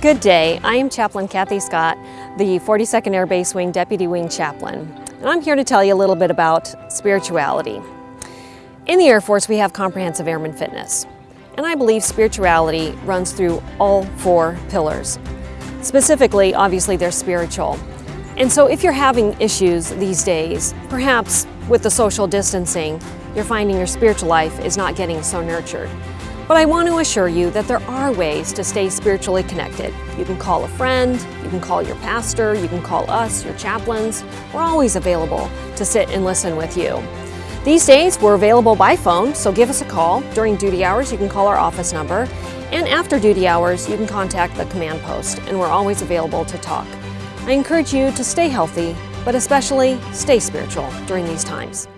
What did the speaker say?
Good day. I am Chaplain Kathy Scott, the 42nd Air Base Wing Deputy Wing Chaplain, and I'm here to tell you a little bit about spirituality. In the Air Force, we have comprehensive airman fitness, and I believe spirituality runs through all four pillars. Specifically, obviously, they're spiritual. And so if you're having issues these days, perhaps with the social distancing, you're finding your spiritual life is not getting so nurtured. But I want to assure you that there are ways to stay spiritually connected. You can call a friend, you can call your pastor, you can call us, your chaplains. We're always available to sit and listen with you. These days, we're available by phone, so give us a call. During duty hours, you can call our office number. And after duty hours, you can contact the command post, and we're always available to talk. I encourage you to stay healthy, but especially stay spiritual during these times.